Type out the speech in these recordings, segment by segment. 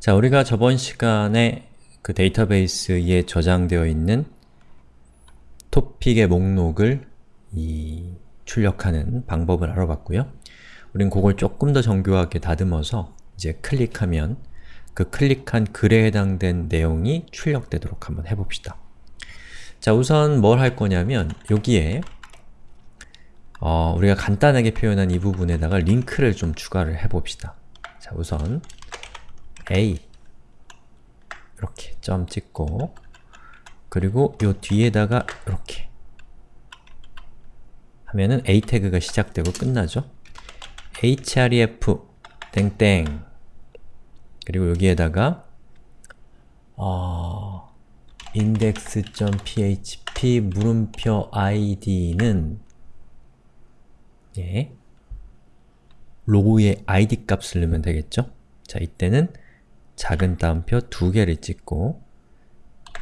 자, 우리가 저번 시간에 그 데이터베이스에 저장되어 있는 토픽의 목록을 이 출력하는 방법을 알아봤고요. 우린 그걸 조금 더 정교하게 다듬어서 이제 클릭하면 그 클릭한 글에 해당된 내용이 출력되도록 한번 해봅시다. 자, 우선 뭘 할 거냐면 여기에 어, 우리가 간단하게 표현한 이 부분에다가 링크를 좀 추가를 해봅시다. 자, 우선 A 이렇게 점 찍고 그리고 요 뒤에다가 이렇게 하면은 A 태그가 시작되고 끝나죠? href 땡땡 그리고 여기에다가 어, index.php 물음표 id는 예, 로우의 id 값을 넣으면 되겠죠? 자, 이때는 작은 따옴표 두 개를 찍고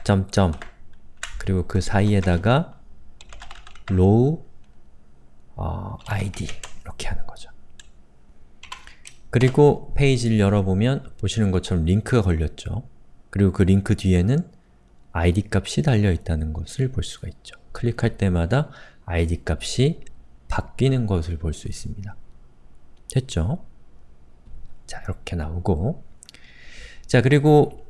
점점 그리고 그 사이에다가 row 어, id 이렇게 하는 거죠. 그리고 페이지를 열어보면 보시는 것처럼 링크가 걸렸죠. 그리고 그 링크 뒤에는 id 값이 달려있다는 것을 볼 수가 있죠. 클릭할 때마다 id 값이 바뀌는 것을 볼 수 있습니다. 됐죠? 자, 이렇게 나오고 자, 그리고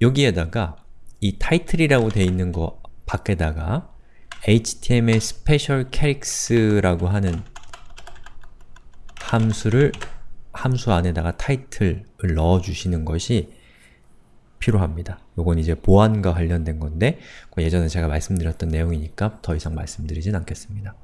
여기에다가 이 타이틀이라고 되어 있는 거 밖에다가 html special characters라고 하는 함수를 함수 안에다가 타이틀을 넣어주시는 것이 필요합니다. 요건 이제 보안과 관련된 건데 예전에 제가 말씀드렸던 내용이니까 더 이상 말씀드리진 않겠습니다.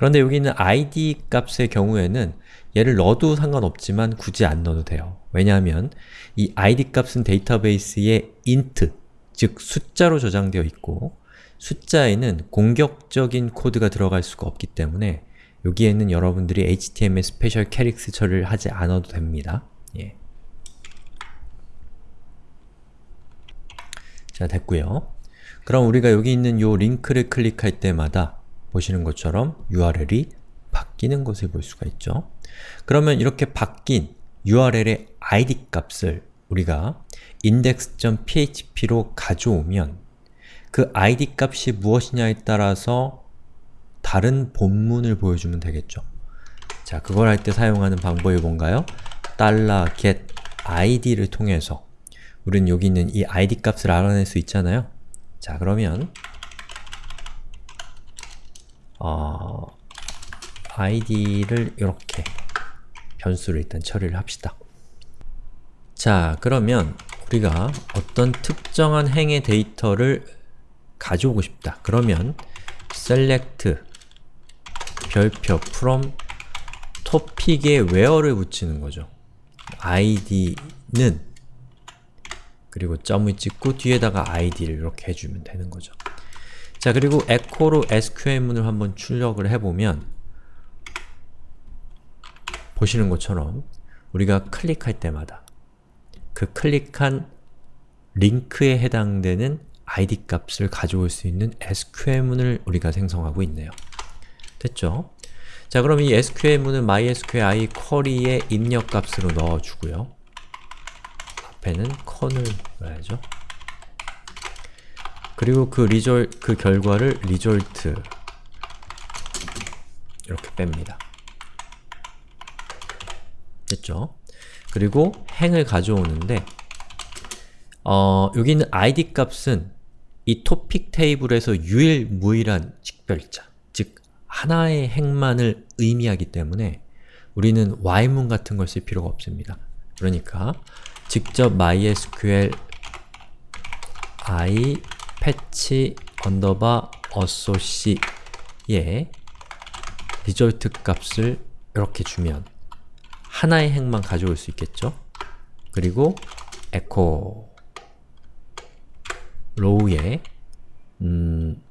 그런데 여기 있는 id 값의 경우에는 얘를 넣어도 상관없지만 굳이 안 넣어도 돼요. 왜냐하면 이 id 값은 데이터베이스에 int, 즉 숫자로 저장되어 있고 숫자에는 공격적인 코드가 들어갈 수가 없기 때문에 여기에는 여러분들이 HTML special chars 처리를 하지 않아도 됩니다. 예. 자, 됐고요. 그럼 우리가 여기 있는 요 링크를 클릭할 때마다 보시는 것처럼 URL이 바뀌는 것을 볼 수가 있죠. 그러면 이렇게 바뀐 URL의 id 값을 우리가 index.php로 가져오면 그 id 값이 무엇이냐에 따라서 다른 본문을 보여주면 되겠죠. 자, 그걸 할 때 사용하는 방법이 뭔가요? $get id를 통해서 우리는 여기 있는 이 id 값을 알아낼 수 있잖아요. 자, 그러면 어, id를 이렇게 변수를 일단 처리를 합시다. 자, 그러면 우리가 어떤 특정한 행의 데이터를 가져오고 싶다. 그러면 select 별표 from topic에 where를 붙이는 거죠. id는 그리고 점을 찍고 뒤에다가 id를 이렇게 해주면 되는 거죠. 자, 그리고 echo로 SQL문을 한번 출력을 해보면 보시는 것처럼 우리가 클릭할 때마다 그 클릭한 링크에 해당되는 id 값을 가져올 수 있는 SQL문을 우리가 생성하고 있네요. 됐죠? 자, 그럼 이 SQL문은 MySQL query의 입력값으로 넣어주고요. 앞에는 con을 넣어야죠. 그리고 그 리졸, 그 결과를 result 이렇게 뺍니다. 됐죠? 그리고 행을 가져오는데 어, 여기 있는 id 값은 이 토픽 테이블에서 유일무이한 식별자, 즉 하나의 행만을 의미하기 때문에 우리는 while문 같은 걸 쓸 필요가 없습니다. 그러니까 직접 mysqli fetch underbar associate result 값을 이렇게 주면 하나의 행만 가져올 수 있겠죠? 그리고 echo row의 음,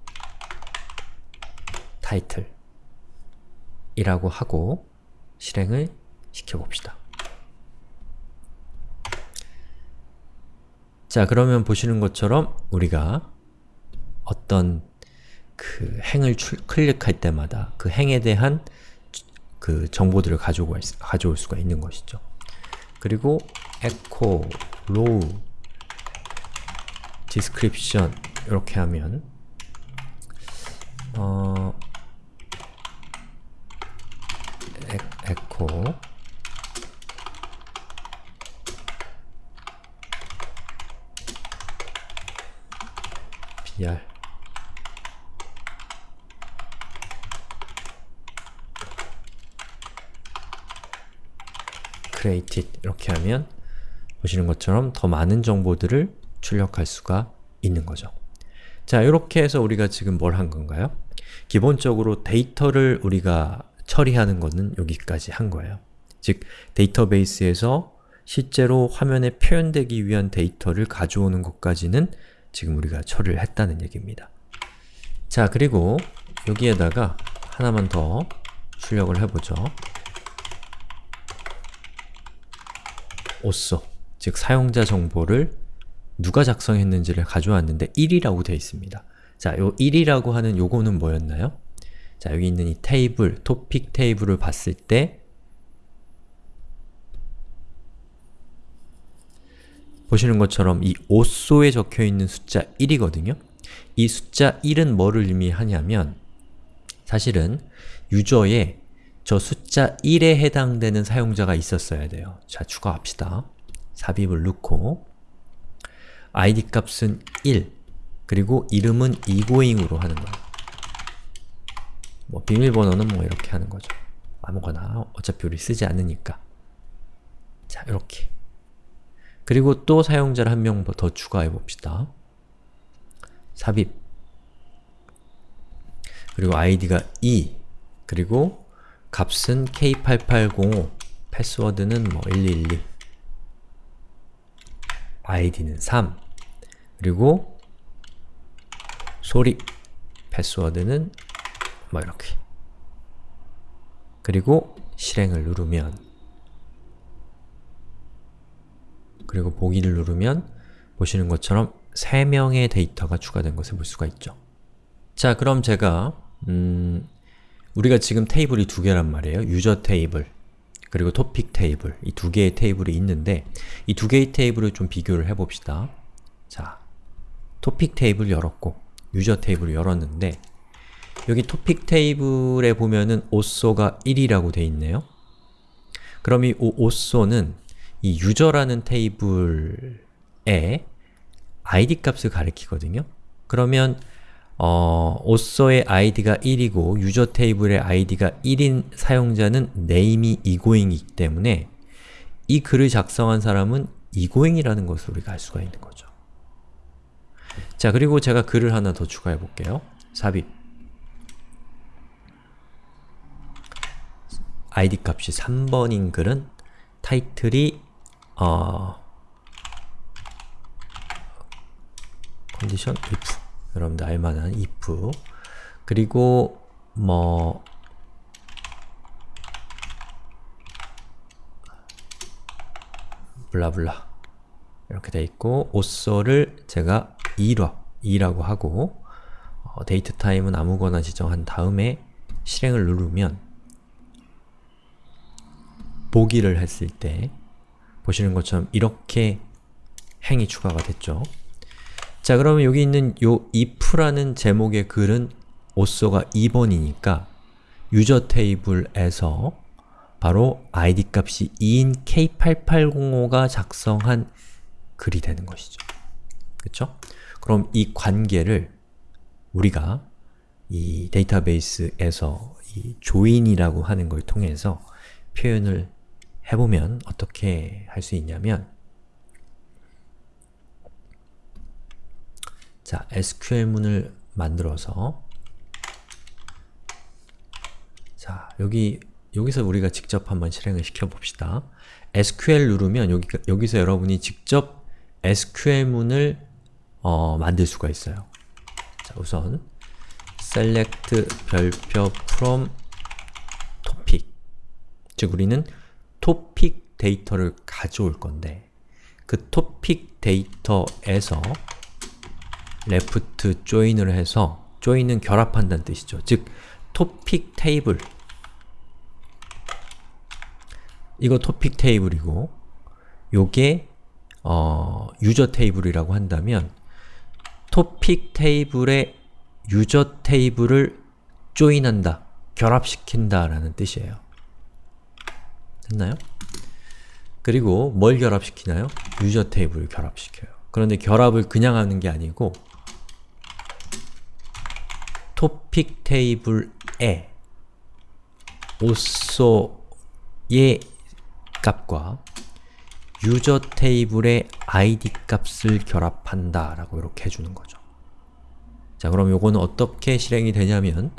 타이틀 이라고 하고 실행을 시켜봅시다. 자, 그러면 보시는 것처럼 우리가 어떤 그 행을 출, 클릭할 때마다 그 행에 대한 그 정보들을 가져올, 가져올 수가 있는 것이죠. 그리고 echo row description 이렇게 하면 어 에, echo br created 이렇게 하면 보시는 것처럼 더 많은 정보들을 출력할 수가 있는 거죠. 자, 이렇게 해서 우리가 지금 뭘 한 건가요? 기본적으로 데이터를 우리가 처리하는 것은 여기까지 한 거예요. 즉, 데이터베이스에서 실제로 화면에 표현되기 위한 데이터를 가져오는 것까지는 지금 우리가 처리를 했다는 얘기입니다. 자, 그리고 여기에다가 하나만 더 출력을 해보죠. 오쏘, 즉 사용자 정보를 누가 작성했는지를 가져왔는데 1이라고 되어 있습니다. 자, 요 1이라고 하는 요거는 뭐였나요? 자, 여기 있는 이 테이블, 토픽 테이블을 봤을 때 보시는 것처럼 이 오쏘에 적혀있는 숫자 1이거든요? 이 숫자 1은 뭐를 의미하냐면 사실은 유저의 저 숫자 1에 해당되는 사용자가 있었어야 돼요. 자, 추가합시다. 삽입을 넣고 id 값은 1 그리고 이름은 egoing으로 하는 거예요. 뭐 비밀번호는 뭐 이렇게 하는 거죠. 아무거나 어차피 우리 쓰지 않으니까 자, 이렇게 그리고 또 사용자를 한 명 더 추가해 봅시다. 삽입 그리고 id가 2 그리고 값은 k8805 패스워드는 뭐 1212 id는 3 그리고 소리 패스워드는 뭐 이렇게 그리고 실행을 누르면 그리고 보기를 누르면 보시는 것처럼 3명의 데이터가 추가된 것을 볼 수가 있죠. 자, 그럼 제가 음, 우리가 지금 테이블이 두 개란 말이에요. user 테이블 그리고 토픽 테이블 이 두 개의 테이블이 있는데 이 두 개의 테이블을 좀 비교를 해봅시다. 자, 토픽 테이블 열었고 user 테이블을 열었는데 여기 토픽 테이블에 보면은 오쏘가 1이라고 돼 있네요. 그럼 이 오쏘는 이 유저라는 테이블에 id 값을 가리키거든요. 그러면 어, 오쏘의 id가 1이고 유저 테이블의 id가 1인 사용자는 name이 egoing이기 때문에 이 글을 작성한 사람은 egoing이라는 것을 우리가 알 수가 있는 거죠. 자, 그리고 제가 글을 하나 더 추가해 볼게요. 삽입 id 값이 3번인 글은 타이틀이 어, 컨디션 if 여러분들 알만한 if 그리고 뭐 블라블라 이렇게 돼 있고 오쏘를 제가 2라, 2라고 하고 어, 데이트 타임은 아무거나 지정한 다음에 실행을 누르면 보기를 했을 때 보시는 것처럼 이렇게 행이 추가가 됐죠. 자 그러면 여기 있는 요 if라는 제목의 글은 오쏘가 2번이니까 유저 테이블에서 바로 id 값이 2인 k8805가 작성한 글이 되는 것이죠. 그쵸? 그럼 이 관계를 우리가 이 데이터베이스에서 이 조인이라고 하는 걸 통해서 표현을 해보면 어떻게 할 수 있냐면 자, SQL문을 만들어서 자, 여기 여기서 우리가 직접 한번 실행을 시켜봅시다. SQL 누르면 여기, 여기서 여러분이 직접 SQL문을 어, 만들 수가 있어요. 자, 우선 select 별표 from topic 즉 우리는 토픽 데이터를 가져올 건데 그 토픽 데이터에서 left join을 해서 join은 결합한다는 뜻이죠. 즉, 토픽 테이블 이거 토픽 테이블이고 요게 어, 유저 테이블이라고 한다면 토픽 테이블에 유저 테이블을 조인한다, 결합시킨다 라는 뜻이에요. 됐나요? 그리고 뭘 결합시키나요? 유저 테이블을 결합시켜요. 그런데 결합을 그냥 하는 게 아니고 토픽 테이블에 오소의 값과 유저 테이블의 id 값을 결합한다 라고 이렇게 해주는 거죠. 자 그럼 요거는 어떻게 실행이 되냐면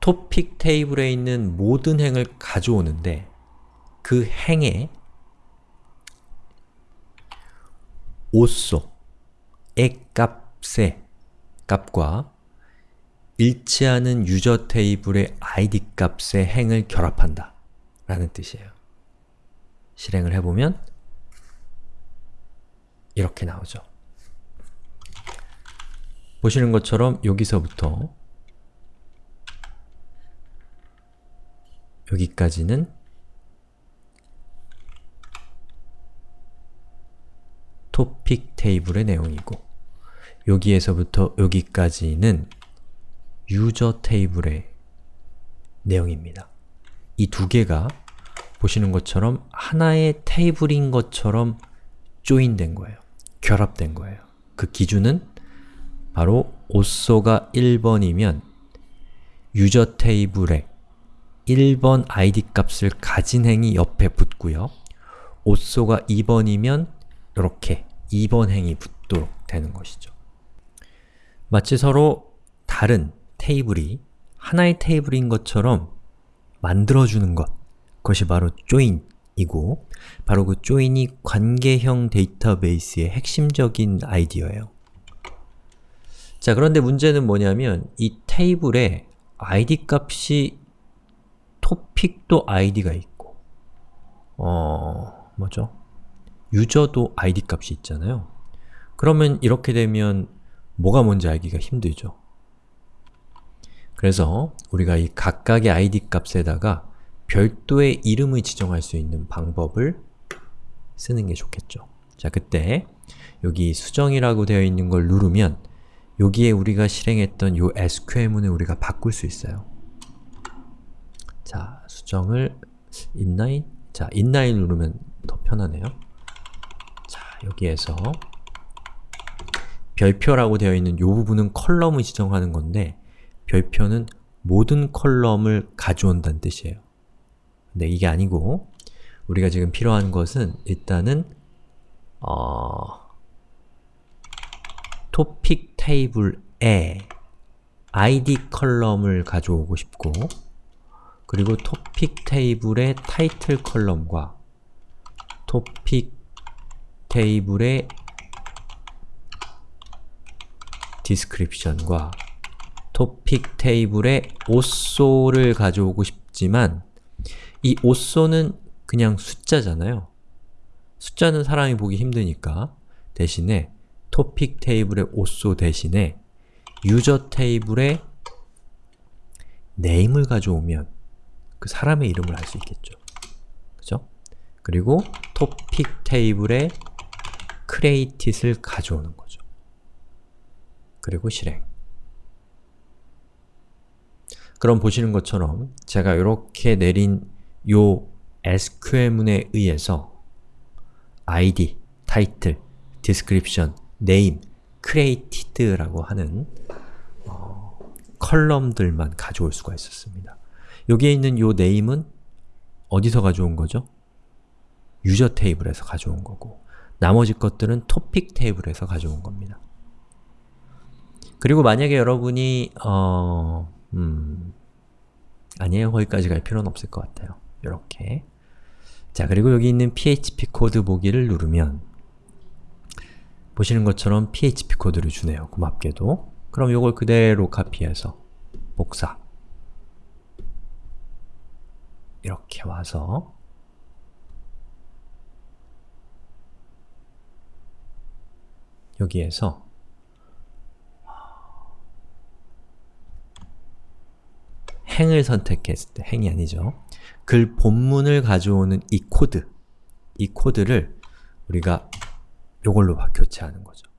토픽 테이블에 있는 모든 행을 가져오는데 그 행에 오소의 값의 값과 일치하는 유저 테이블의 id 값의 행을 결합한다 라는 뜻이에요. 실행을 해보면 이렇게 나오죠. 보시는 것처럼 여기서부터 여기까지는 토픽 테이블의 내용이고 여기에서부터 여기까지는 유저 테이블의 내용입니다. 이 두 개가 보시는 것처럼 하나의 테이블인 것처럼 조인된 거예요. 결합된 거예요. 그 기준은 바로 오소가 1번이면 유저 테이블에 1번 id 값을 가진 행이 옆에 붙고요. 오소가 2번이면 이렇게 2번 행이 붙도록 되는 것이죠. 마치 서로 다른 테이블이 하나의 테이블인 것처럼 만들어주는 것 그것이 바로 join이고 바로 그 join이 관계형 데이터베이스의 핵심적인 아이디어예요. 자 그런데 문제는 뭐냐면 이 테이블에 id 값이 토픽도 id가 있고 어... 뭐죠? 유저도 id 값이 있잖아요. 그러면 이렇게 되면 뭐가 뭔지 알기가 힘들죠. 그래서 우리가 이 각각의 id 값에다가 별도의 이름을 지정할 수 있는 방법을 쓰는 게 좋겠죠. 자, 그때 여기 수정이라고 되어 있는 걸 누르면 여기에 우리가 실행했던 요 SQL문을 우리가 바꿀 수 있어요. 자, 수정을 inline? 자, inline 누르면 더 편하네요. 자, 여기에서 별표라고 되어 있는 요 부분은 컬럼을 지정하는 건데 별표는 모든 컬럼을 가져온다는 뜻이에요. 근데 이게 아니고 우리가 지금 필요한 것은 일단은 어... 토픽 테이블에 id 컬럼을 가져오고 싶고 그리고 토픽 테이블의 타이틀 column과 토픽 테이블의 description과 토픽 테이블의 오소를 가져오고 싶지만 이 오소는 그냥 숫자잖아요. 숫자는 사람이 보기 힘드니까 대신에 토픽 테이블의 오소 대신에 유저 테이블의 네임을 가져오면 그 사람의 이름을 알 수 있겠죠. 그죠? 그리고 토픽 테이블의 createit을 가져오는 거죠. 그리고 실행. 그럼 보시는 것처럼 제가 이렇게 내린 요 SQL문에 의해서 id, title, description, name, created라고 하는 어, 컬럼들만 가져올 수가 있었습니다. 여기에 있는 요 name은 어디서 가져온 거죠? 유저 테이블에서 가져온 거고 나머지 것들은 토픽 테이블에서 가져온 겁니다. 그리고 만약에 여러분이 어... 음... 아니에요. 거기까지 갈 필요는 없을 것 같아요. 이렇게 자, 그리고 여기 있는 php 코드 보기를 누르면 보시는 것처럼 php 코드를 주네요. 고맙게도. 그럼 이걸 그대로 카피해서 복사 이렇게 와서 여기에서 행을 선택했을 때, 행이 아니죠. 글 본문을 가져오는 이 코드 이 코드를 우리가 요걸로 바- 교체하는 거죠.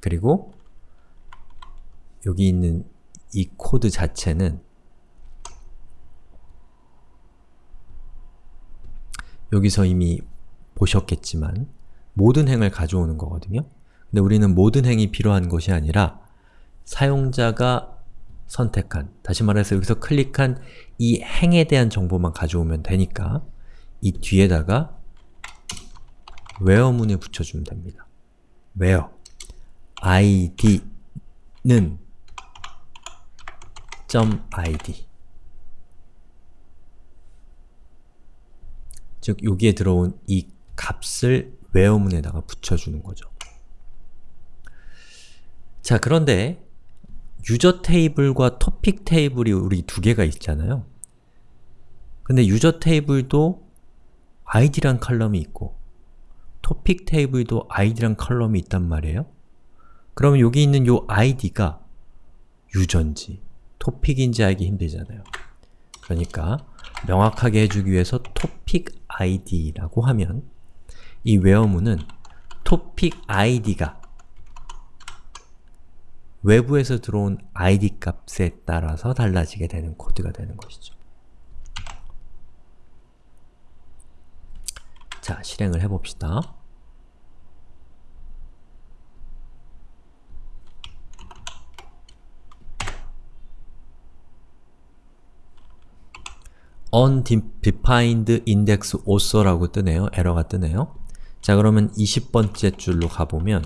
그리고 여기 있는 이 코드 자체는 여기서 이미 보셨겠지만 모든 행을 가져오는 거거든요. 근데 우리는 모든 행이 필요한 것이 아니라 사용자가 선택한, 다시 말해서 여기서 클릭한 이 행에 대한 정보만 가져오면 되니까 이 뒤에다가 where문을 붙여주면 됩니다. where id는 .id 즉 여기에 들어온 이 값을 where문에다가 붙여주는 거죠. 자, 그런데 user 테이블과 토픽 테이블이 우리 두 개가 있잖아요. 근데 유저 테이블도 id란 컬럼이 있고 토픽 테이블도 id란 컬럼이 있단 말이에요. 그러면 여기 있는 요 id가 user인지 토픽인지 알기 힘들잖아요. 그러니까 명확하게 해주기 위해서 topic id라고 하면 이 where문은 topic id가 외부에서 들어온 id 값에 따라서 달라지게 되는 코드가 되는 것이죠. 자, 실행을 해봅시다. undefined index author라고 뜨네요. 에러가 뜨네요. 자, 그러면 20번째 줄로 가보면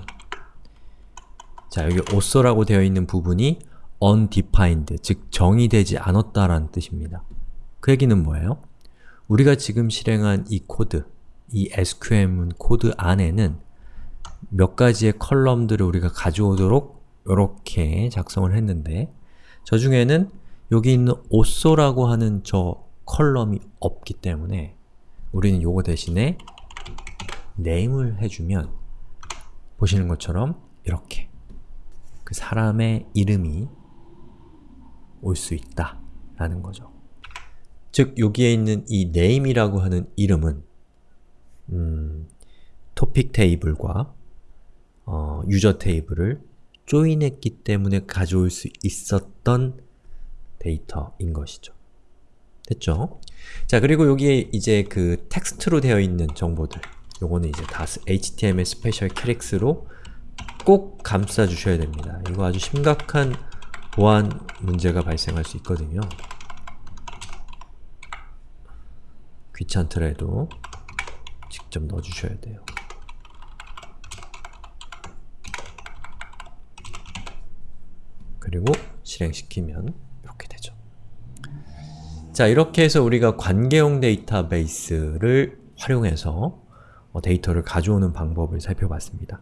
자, 여기 author라고 되어 있는 부분이 undefined, 즉 정의되지 않았다라는 뜻입니다. 그 얘기는 뭐예요? 우리가 지금 실행한 이 코드, 이 SQL 코드 안에는 몇 가지의 column들을 우리가 가져오도록 이렇게 작성을 했는데 저 중에는 여기 있는 also라고 하는 저 컬럼이 없기 때문에 우리는 요거 대신에 name을 해주면 보시는 것처럼 이렇게 그 사람의 이름이 올 수 있다 라는 거죠. 즉, 여기에 있는 이 name이라고 하는 이름은 음, 토픽 테이블과 어, user 테이블을 join했기 때문에 가져올 수 있었던 데이터인 것이죠. 됐죠? 자, 그리고 여기에 이제 그 텍스트로 되어 있는 정보들 요거는 이제 다 HTML special chars로 꼭 감싸 주셔야 됩니다. 이거 아주 심각한 보안 문제가 발생할 수 있거든요. 귀찮더라도 직접 넣어주셔야 돼요. 그리고 실행시키면 이렇게 되죠. 자, 이렇게 해서 우리가 관계형 데이터베이스를 활용해서 어, 데이터를 가져오는 방법을 살펴봤습니다.